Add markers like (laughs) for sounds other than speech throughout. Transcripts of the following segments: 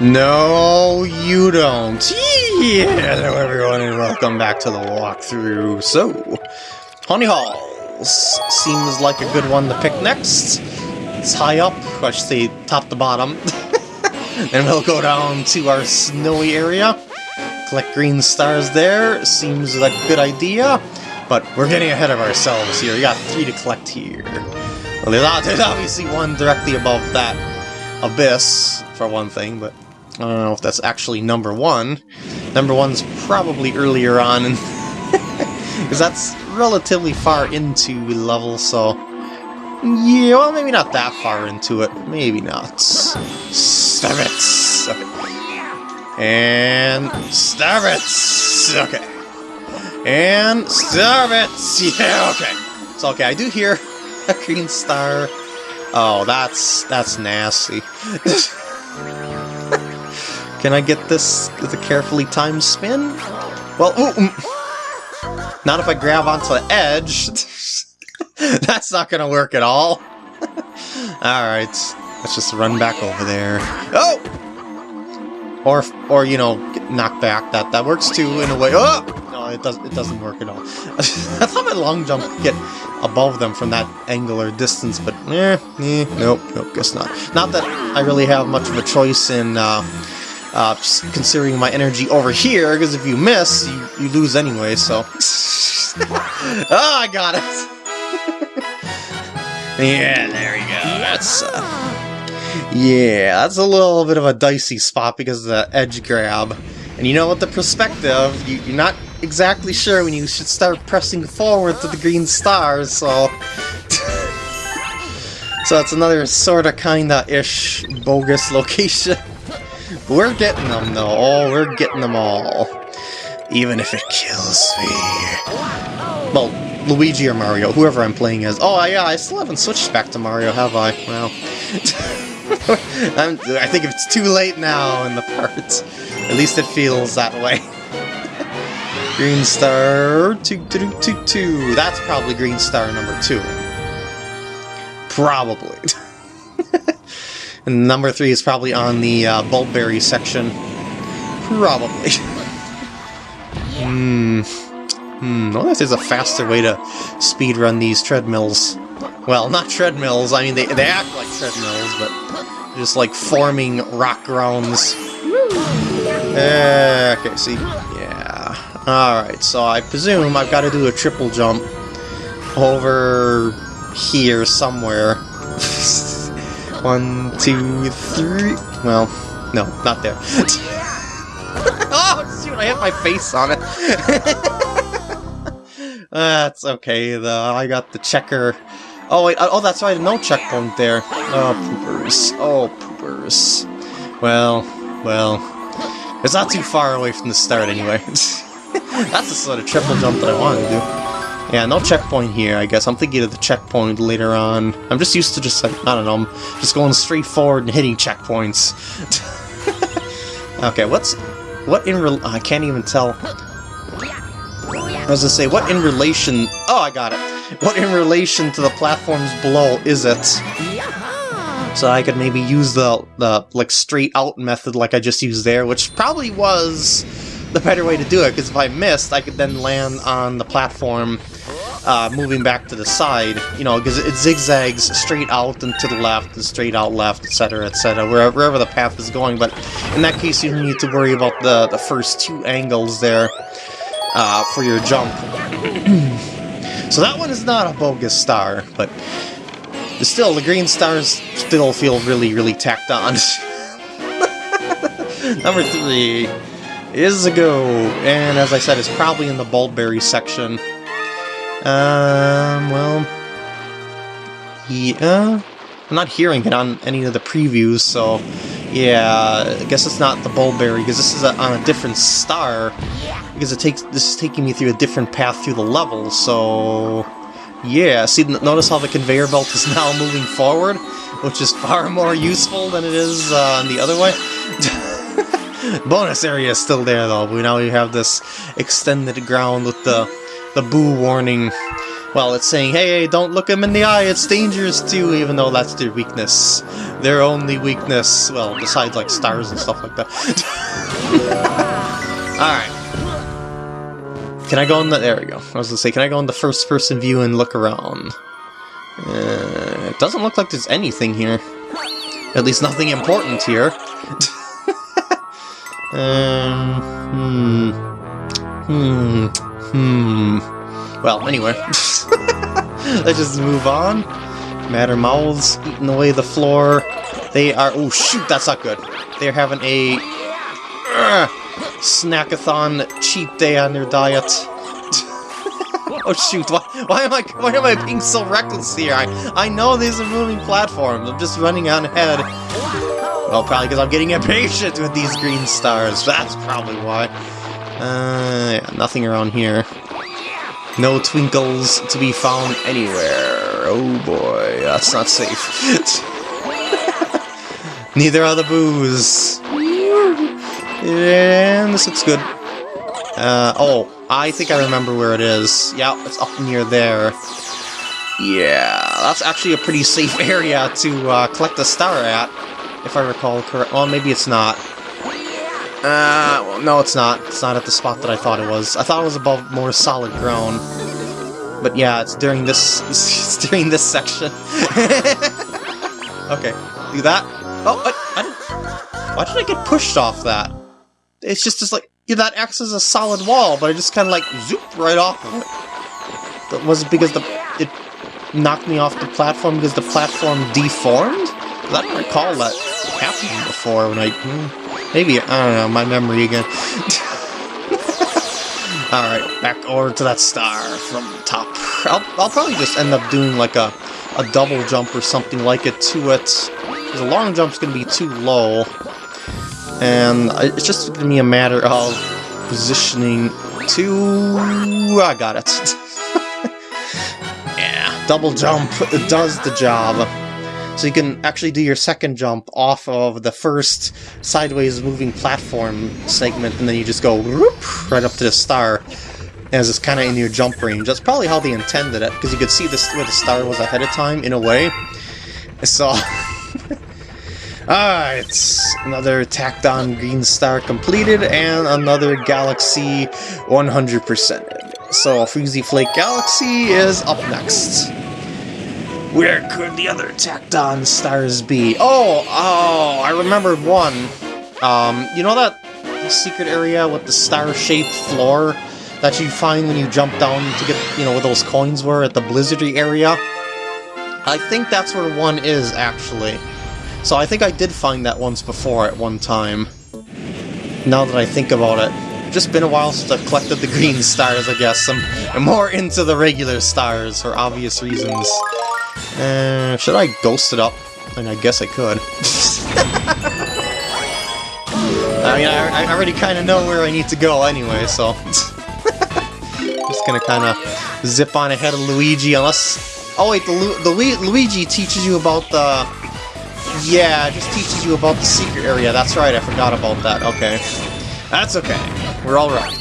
No, you don't. Hello everyone and welcome back to the walkthrough. So, Haunty Halls seems like a good one to pick next. It's high up, I top to bottom. (laughs) then we'll go down to our snowy area. Collect green stars there, seems like a good idea. But we're getting ahead of ourselves here. We got three to collect here. Well, there's obviously one directly above that abyss, for one thing, but I don't know if that's actually number one. Number one's probably earlier on, because (laughs) that's relatively far into level, so... Yeah, well, maybe not that far into it. Maybe not. Stab it! Okay. And... Stab it! Okay. And... Stab it! Yeah, okay. It's okay, I do hear (laughs) a green star. Oh, that's... that's nasty. (laughs) Can I get this with a carefully timed spin? Well, ooh, mm. not if I grab onto the edge. (laughs) That's not gonna work at all. (laughs) Alright, let's just run back over there. Oh! Or, or you know, knock back. That that works too, in a way. Oh! No, it, does, it doesn't work at all. (laughs) I thought my long jump could get above them from that angle or distance, but eh, eh, nope, nope, guess not. Not that I really have much of a choice in uh, uh, considering my energy over here, because if you miss, you, you lose anyway, so... (laughs) oh, I got it! (laughs) yeah, there we go, that's... Uh, yeah, that's a little bit of a dicey spot because of the edge grab. And you know what the perspective, you, you're not exactly sure when you should start pressing forward to the green stars, so... (laughs) so that's another sorta kinda-ish bogus location. We're getting them, though. Oh, we're getting them all. Even if it kills me. Well, Luigi or Mario, whoever I'm playing as. Oh, yeah, I still haven't switched back to Mario, have I? Well... (laughs) i think it's too late now in the part. At least it feels that way. (laughs) green star... Two, two, two, two. That's probably green star number two. Probably. (laughs) And number three is probably on the uh, Bulbberry section. Probably. (laughs) Hmm. Hmm. I wonder if there's a faster way to speedrun these treadmills. Well, not treadmills, I mean, they, they act like treadmills, but just like forming rock grounds. Uh, okay, see? Yeah. Alright, so I presume I've got to do a triple jump over here somewhere. (laughs) One, two, three. Well, no, not there. (laughs) oh, shoot, I hit my face on it. (laughs) that's okay, though. I got the checker. Oh, wait, oh, that's right, no checkpoint there. Oh, poopers. Oh, poopers. Well, well. It's not too far away from the start, anyway. (laughs) that's the sort of triple jump that I wanted to do. Yeah, no checkpoint here, I guess. I'm thinking of the checkpoint later on. I'm just used to just, like, I don't know, I'm just going straight forward and hitting checkpoints. (laughs) okay, what's... What in real... I can't even tell. I was gonna say, what in relation... Oh, I got it. What in relation to the platforms below is it? So I could maybe use the, the like, straight out method like I just used there, which probably was the better way to do it, because if I missed, I could then land on the platform uh, moving back to the side, you know, because it zigzags straight out and to the left and straight out left, etc., etc., wherever, wherever the path is going, but in that case you don't need to worry about the, the first two angles there uh, for your jump. (clears throat) so that one is not a bogus star, but still, the green stars still feel really, really tacked on. (laughs) Number three is a go, and as I said, it's probably in the Bulbberry section. Um, well... Yeah... I'm not hearing it on any of the previews, so... Yeah, I guess it's not the Bulbberry, because this is a, on a different star. Because it takes this is taking me through a different path through the level, so... Yeah, see, notice how the conveyor belt is (laughs) now moving forward? Which is far more useful than it is uh, the other way. (laughs) Bonus area is still there, though. We now we have this extended ground with the the boo warning well, it's saying, hey, don't look them in the eye, it's dangerous too, even though that's their weakness. Their only weakness, well, besides like stars and stuff like that. (laughs) Alright. Can I go in the... There we go. I was gonna say, can I go in the first-person view and look around? Uh, it doesn't look like there's anything here. At least nothing important here. (laughs) um, hmm. Hmm. Hmm. Well, anyway. (laughs) Let's just move on. Matter mouths eating away the floor. They are... Oh, shoot, that's not good. They're having a... Uh, snackathon cheat day on their diet. (laughs) oh shoot, why, why am I why am I being so reckless here? I, I know these are moving platforms, I'm just running on ahead. Well, probably because I'm getting impatient with these green stars, that's probably why. Uh, yeah, nothing around here. No twinkles to be found anywhere. Oh boy, that's not safe. (laughs) Neither are the boos. And this looks good. Uh, oh, I think I remember where it is. Yeah, it's up near there. Yeah, that's actually a pretty safe (laughs) area to uh, collect a star at, if I recall correct. Well, maybe it's not. Uh, well, no, it's not. It's not at the spot that I thought it was. I thought it was above more solid ground. But yeah, it's during this, (laughs) it's during this section. (laughs) okay, do that. Oh, I, I why did I get pushed off that? It's just, just like, yeah, that acts as a solid wall, but I just kind of like zoop right off of it. But was it because the it knocked me off the platform because the platform deformed? I don't recall that happening before when I... Hmm. Maybe, I don't know, my memory again. (laughs) Alright, back over to that star from the top. I'll, I'll probably just end up doing like a, a double jump or something like it to it. Because a long jump's going to be too low. And it's just going to be a matter of positioning to... I got it. (laughs) yeah, double jump does the job. So you can actually do your second jump off of the first sideways moving platform segment, and then you just go whoop, right up to the star, as it's kind of in your jump range. That's probably how they intended it, because you could see this where the star was ahead of time, in a way. So... (laughs) Alright, another tacked on green star completed, and another galaxy 100%. So, Freezy Flake Galaxy is up next. Where could the other tacked on stars be? Oh, oh, I remembered one. Um, you know that secret area with the star-shaped floor that you find when you jump down to get, you know, where those coins were at the blizzardy area? I think that's where one is, actually. So I think I did find that once before at one time. Now that I think about it. Just been a while since I've collected the green stars, I guess. I'm, I'm more into the regular stars for obvious reasons. Uh, should I ghost it up? I mean, I guess I could. (laughs) I mean, I, I already kind of know where I need to go anyway, so... (laughs) Just gonna kind of zip on ahead of Luigi, unless... Oh wait, the, Lu the Lu Luigi teaches you about the... Yeah, just teaches you about the secret area. That's right, I forgot about that. Okay. That's okay. We're alright. (laughs)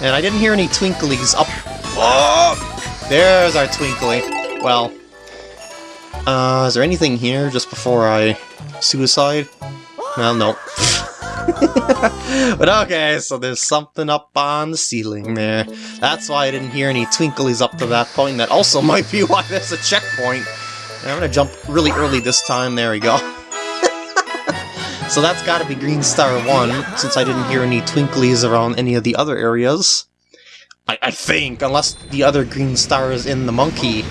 and I didn't hear any twinklies up... Oh! There's our Twinkly. Well, uh, is there anything here just before I suicide? Well, no. (laughs) but okay, so there's something up on the ceiling there. That's why I didn't hear any twinklies up to that point. That also (laughs) might be why there's a checkpoint. I'm gonna jump really early this time. There we go. (laughs) so that's gotta be Green Star 1, since I didn't hear any twinklies around any of the other areas. I, I think, unless the other green star is in the monkey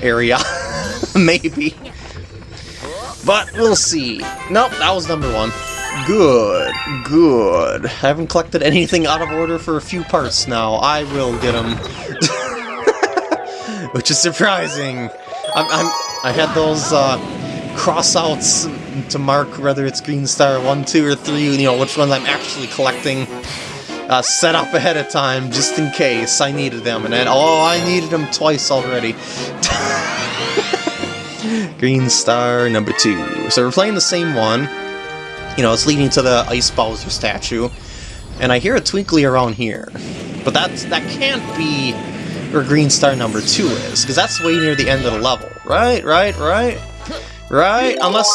area. (laughs) Maybe. But we'll see. Nope, that was number one. Good, good. I haven't collected anything out of order for a few parts now. I will get them. (laughs) Which is surprising. I'm, I'm, I had those uh, cross-outs to mark whether it's Green Star 1, 2, or 3, you know, which ones I'm actually collecting uh, set up ahead of time just in case I needed them. And then, oh, I needed them twice already. (laughs) Green Star number two. So we're playing the same one. You know, it's leading to the Ice Bowser statue. And I hear a twinkly around here. But that's that can't be where Green Star number 2 is, because that's way near the end of the level. Right, right, right? Right? Unless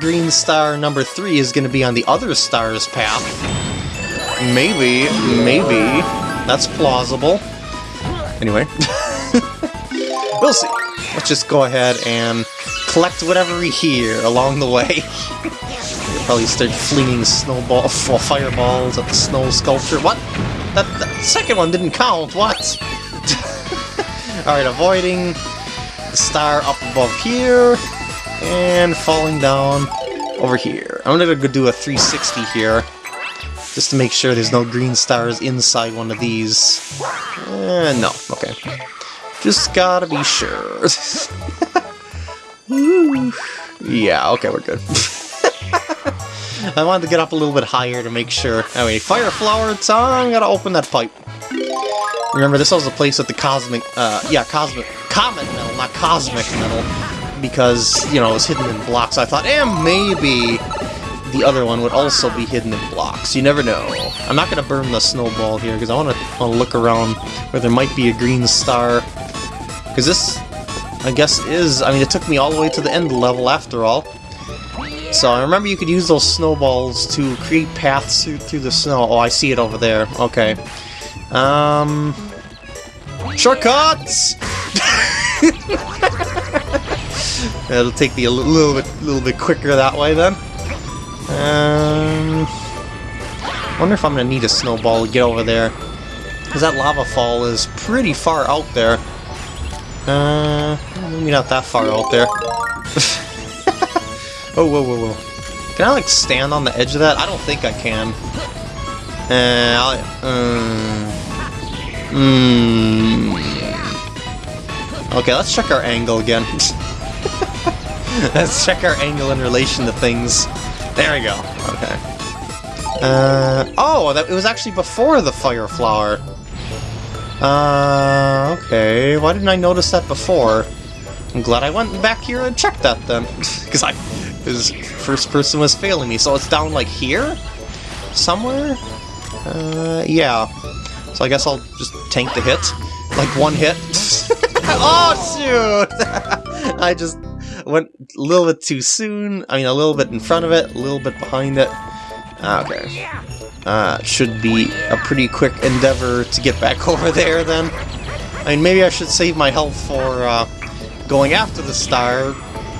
Green Star number 3 is going to be on the other star's path. Maybe, maybe. That's plausible. Anyway. (laughs) we'll see. Let's just go ahead and collect whatever we hear along the way. You'll (laughs) probably start flinging snowball, fireballs at the snow sculpture. What? That, that second one didn't count. What? (laughs) Alright, avoiding the star up above here, and falling down over here. I'm gonna go do a 360 here, just to make sure there's no green stars inside one of these. Eh, no, okay. Just gotta be sure. (laughs) yeah, okay, we're good. (laughs) I wanted to get up a little bit higher to make sure. Anyway, fire flower tongue, gotta open that pipe. Remember, this was a place with the cosmic, uh, yeah, cosmic, comet metal, not cosmic metal, because, you know, it was hidden in blocks. I thought, eh, maybe the other one would also be hidden in blocks. You never know. I'm not going to burn the snowball here, because I want to look around where there might be a green star. Because this, I guess, is, I mean, it took me all the way to the end level after all. So I remember you could use those snowballs to create paths through, through the snow. Oh, I see it over there. Okay. Um... Shortcuts! (laughs) It'll take me a little bit, little bit quicker that way then. Um, wonder if I'm gonna need a snowball to get over there, because that lava fall is pretty far out there. Uh, maybe not that far out there. (laughs) oh, whoa, whoa, whoa! Can I like stand on the edge of that? I don't think I can. Uh, I'll, um, Hmm. Okay, let's check our angle again. (laughs) let's check our angle in relation to things. There we go. Okay. Uh, oh, that, it was actually before the fire flower. Uh, okay. Why didn't I notice that before? I'm glad I went back here and checked that then. (laughs) Because I, his first person was failing me. So it's down like here? Somewhere? Uh, yeah. So I guess I'll just tank the hit. Like one hit. (laughs) oh, shoot! (laughs) I just went a little bit too soon. I mean, a little bit in front of it, a little bit behind it. Okay. Uh, should be a pretty quick endeavor to get back (laughs) over there, then. I mean, maybe I should save my health for uh, going after the star,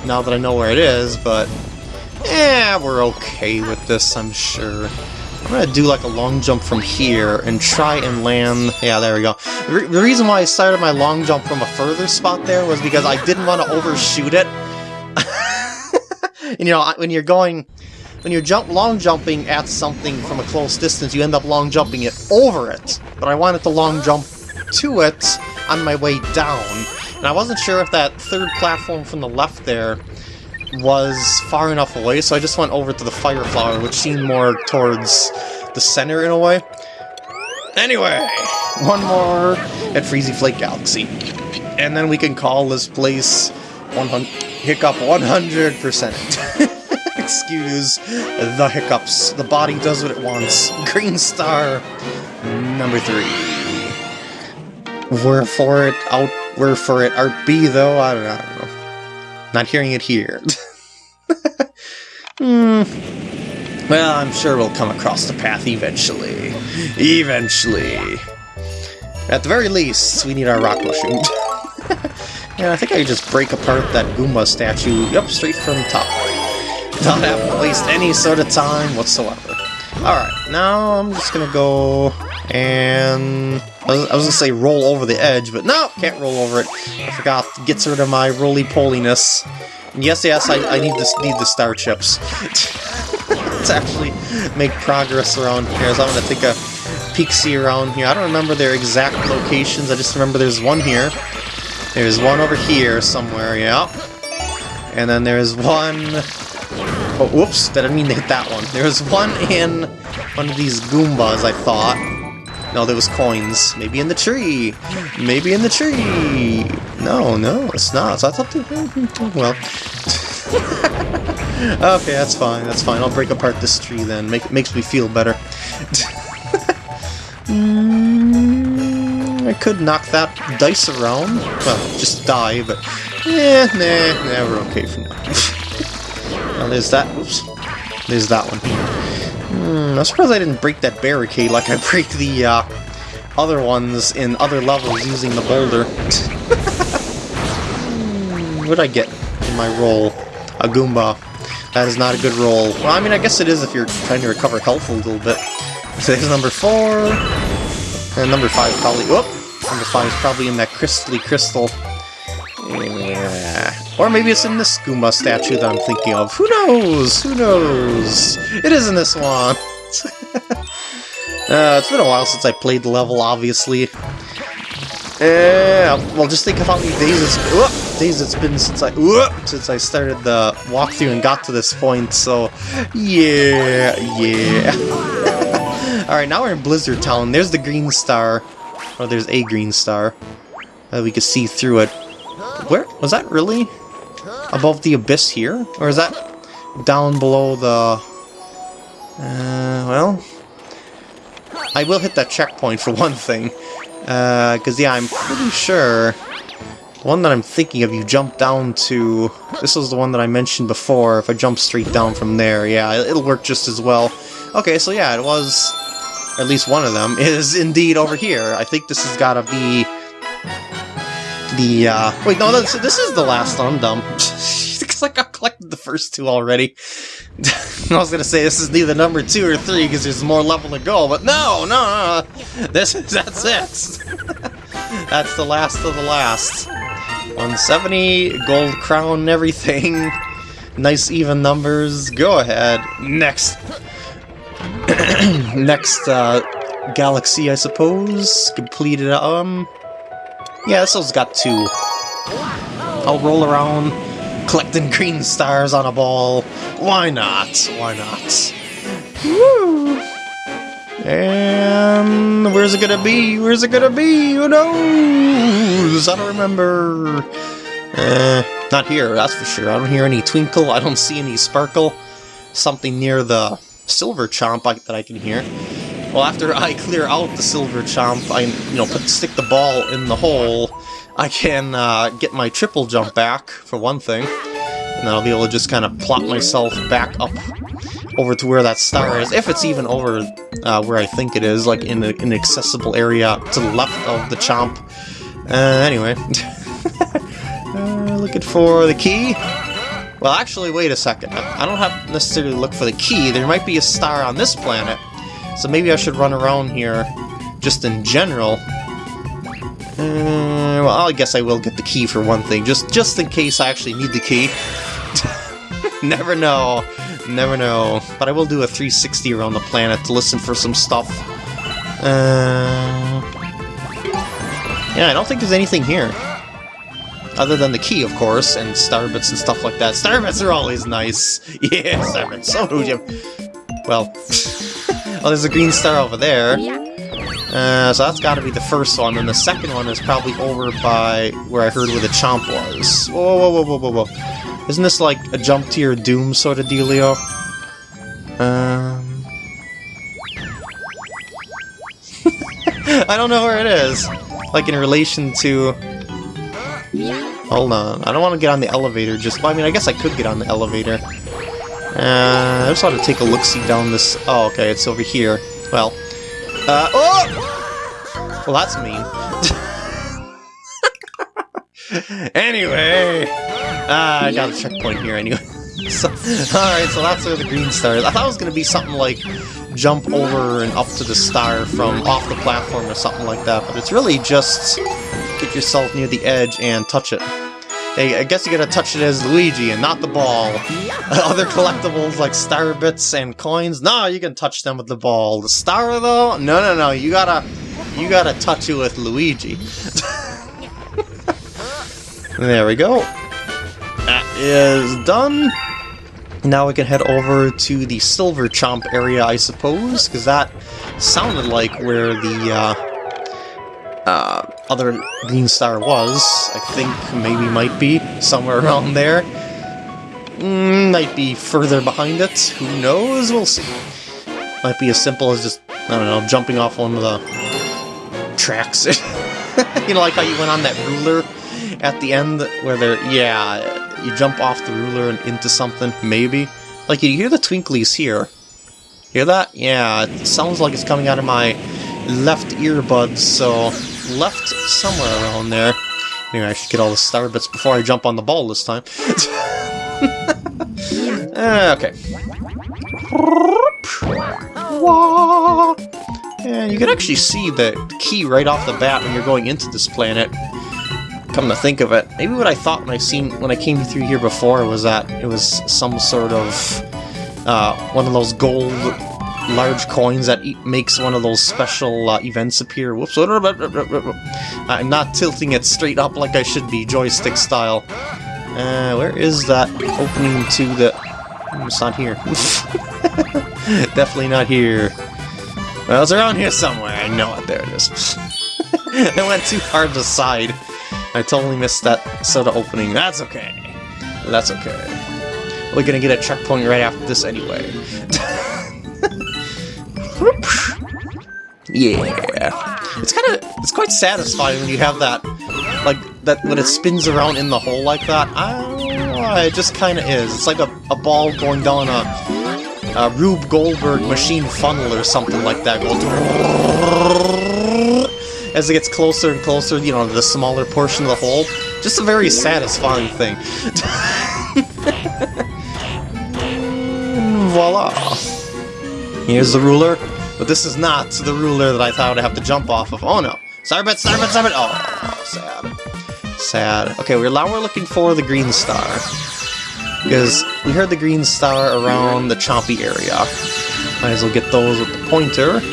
now that I know where it is, but... Yeah, we're okay with this, I'm sure. I'm gonna do like a long jump from here and try and land... Yeah, there we go. The reason why I started my long jump from a further spot there was because I didn't want to overshoot it. And, you know, when you're going... When you're jump long jumping at something from a close distance, you end up long jumping it over it. But I wanted to long jump to it on my way down. And I wasn't sure if that third platform from the left there was far enough away, so I just went over to the fire flower, which seemed more towards the center in a way. Anyway, one more at Freezy Flake Galaxy. And then we can call this place 100 Hiccup 100%. (laughs) Excuse the hiccups. The body does what it wants. Green Star number three. We're for it, out, we're for it. Art B, though, I don't know. I don't know. Not hearing it here. (laughs) hmm. Well, I'm sure we'll come across the path eventually. Eventually. At the very least, we need our rock mushroom. (laughs) yeah, I think I just break apart that Goomba statue, yep, straight from the top. Not have to waste any sort of time whatsoever. Alright, now I'm just gonna go and... I was, gonna say roll over the edge, but no, can't roll over it. I forgot, gets rid of my roly-poliness. Yes, yes, I, I need, this, need the star chips. (laughs) to actually make progress around here, so I'm gonna take a peek-see around here. I don't remember their exact locations, I just remember there's one here. There's one over here somewhere, yeah. And then there's one... Oh, whoops, didn't mean to hit that one. There's one in one of these Goombas, I thought. No, there was coins. Maybe in the tree. Maybe in the tree. No, no, it's not. So I thought well. (laughs) okay, that's fine. That's fine. I'll break apart this tree then. Make makes me feel better. (laughs) mm. I could knock that dice around. Well, just die, but... Eh, nah, nah, we're okay for now. (laughs) now there's that. Oops. There's that one. Hmm, I'm surprised I didn't break that barricade like I break the uh, other ones in other levels using the boulder. what did I get in my roll? A Goomba. That is not a good roll. Well, I mean, I guess it is if you're trying to recover health a little bit. So there's number four. And number five probably... Whoop! Number five is probably in that crystally crystal. Yeah. Or maybe it's in the Goomba statue that I'm thinking of. Who knows? Who knows? It is in this one. (laughs) uh, it's been a while since I played the level, obviously. Yeah, well, just think of how many days it's whoop, days it's been since I whoop, since I started the walkthrough and got to this point. So, yeah, yeah. (laughs) All right, now we're in Blizzard Town. There's the green star, or there's a green star. Uh, we can see through it. Where was that really above the abyss here, or is that down below the? Uh, well, I will hit that checkpoint for (laughs) one thing. Because, uh, yeah, I'm pretty sure the one that I'm thinking of, you jump down to... This was the one that I mentioned before. If I jump straight down from there, yeah, it'll work just as well. Okay, so yeah, it was... At least one of them is indeed over here. I think this has got to be... The, uh... Wait, no, this, this is the last one. I'm dumb. Like I collected the first two already. (laughs) I was gonna say this is neither number two or three because there's more level to go, but no, no, no, this is that's it. (laughs) that's the last of the last. 170, gold crown everything. (laughs) Nice even numbers. Go ahead. Next. (clears throat) Next uh, galaxy, I suppose. Completed. Um. Yeah, this one's got two. I'll roll around collecting (laughs) green stars on a ball. Why not? Why not? Woo! And where's it gonna be? Where's it gonna be? Who knows? I don't remember. Uh, not here, that's for sure. I don't hear any twinkle. I don't see any sparkle. Something near the silver chomp I, that I can hear. Well, after I clear out the silver chomp, I, you know, put stick the ball in the hole I can uh, get my triple jump back, for one thing. And then I'll be able to just kind of plop myself back up over to where that star is, if it's even over uh, where I think it is, like in an accessible area to the left of the chomp. Uh, anyway. (laughs) uh, looking for the key. Well, actually, wait a second. I don't have to necessarily look for the key. There might be a star on this planet. So maybe I should run around here just in general uh, well, I guess I will get the key for one thing, just just in case I actually need the key. (laughs) Never know. Never know. But I will do a 360 around the planet to listen for some stuff. Uh, yeah, I don't think there's anything here. Other than the key, of course, and starbits and stuff like that. Starbits are always nice. (laughs) Yeah, starbits. So do you. Well, (laughs) well, there's a green star over there. Uh, so that's got to be the first one, and the second one is probably over by where I heard where the chomp was. Whoa, whoa, whoa, whoa, whoa, whoa. Isn't this like a jump to your doom sort of dealio? Um... (laughs) I don't know where it is. Like in relation to... Hold on, I don't want to get on the elevator just... Well, I mean, I guess I could get on the elevator. Uh, I just want to take a look-see down this... Oh, okay, it's over here. Well, uh, oh! Well, that's mean. (laughs) anyway, uh, I got a checkpoint here anyway. (laughs) so, Alright, so that's where the green star is. I thought it was going to be something like jump over and up to the star from off the platform or something like that, but it's really just get yourself near the edge and touch it. Hey, I guess you gotta touch it as Luigi and not the ball. (laughs) Other collectibles like star bits and coins, no, you can touch them with the ball. The star though, no, no, no, you gotta, you gotta touch it with Luigi. (laughs) there we go. That is done. Now we can head over to the Silver Chomp area, I suppose, because that sounded like where the uh, uh, other Green Star was. I think maybe might be somewhere around there. Mm, might be further behind it. Who knows? We'll see. Might be as simple as just, I don't know, jumping off one of the tracks. (laughs) you know, like how you went on that ruler at the end where there, yeah, you jump off the ruler and into something, maybe. Like, you hear the twinklies here. Hear that? Yeah, it sounds like it's coming out of my left earbuds, so left somewhere around there. Anyway, I should get all the star bits before I jump on the ball this time. uh, (laughs) okay. And you can actually see the key right off the bat when you're going into this planet. Come to think of it, maybe what I thought when I seen when I came through here before was that it was some sort of uh, one of those gold large coins that e makes one of those special uh, events appear. Whoops! I'm not tilting it straight up like I should be, joystick style. Uh, where is that opening to the... Hmm, it's not here. (laughs) Definitely not here. Well, it's around here somewhere. I know it. There it is. (laughs) I went too hard to the side. I totally missed that soda opening. That's okay. That's okay. We're gonna get a checkpoint right after this anyway. (laughs) yeah. It's kind of, it's quite satisfying when you have that, like, that when it spins around in the hole like that. I it just kind of is. It's like a, a ball going down a, a Rube Goldberg machine funnel or something like that. (laughs) As it gets closer and closer, you know, the smaller portion of the hole. Just a very satisfying thing. (laughs) Voila! Here's the ruler, but this is not the ruler that I thought I'd have to jump off of. Oh no! Starbit, Starbit, Starbit! Oh, sad. Sad. Okay, we're now we're looking for the green star. Because we heard the green star around the chompy area. Might as well get those with the pointer. (laughs)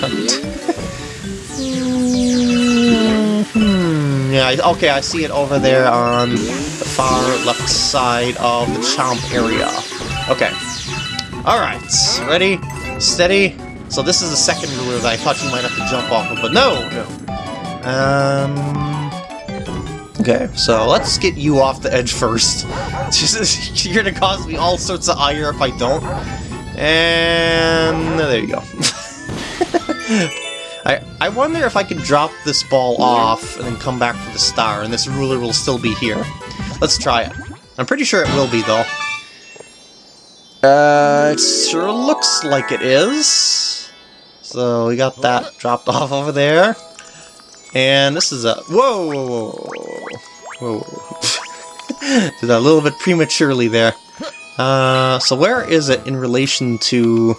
hmm, yeah, okay, I see it over there on the far left side of the chomp area. Okay. Alright, ready, steady. So this is the second ruler that I thought you might have to jump off of, but no, no. Um... Okay, so let's get you off the edge first. (laughs) You're gonna cause me all sorts of ire if I don't. And there you go. (laughs) I, I wonder if I can drop this ball off and then come back for the star, and this ruler will still be here. Let's try it. I'm pretty sure it will be, though. Uh, it sure looks like it is. So we got that dropped (laughs) off over there. And this is a... Whoa! Whoa! Whoa. whoa. (laughs) Did that a little bit prematurely there. Uh, so where is it in relation to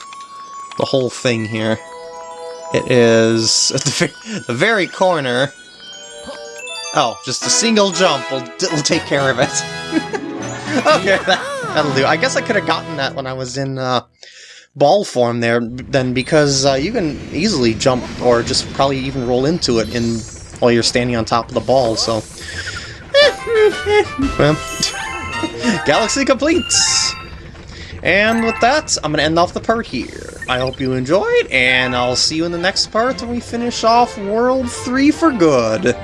the whole thing here? It is (laughs) at the, the very corner. Oh, just a single jump will, will take care of it. okay, that, that'll do. I guess I could have gotten that when I was in uh, ball form there, then because uh, you can easily jump or just probably even roll into it in while you're standing on top of the ball, so... (laughs) well, (laughs) Galaxy completes! And with that, I'm going to end off the part here. I hope you enjoyed, and I'll see you in the next part when we finish off World 3 for good.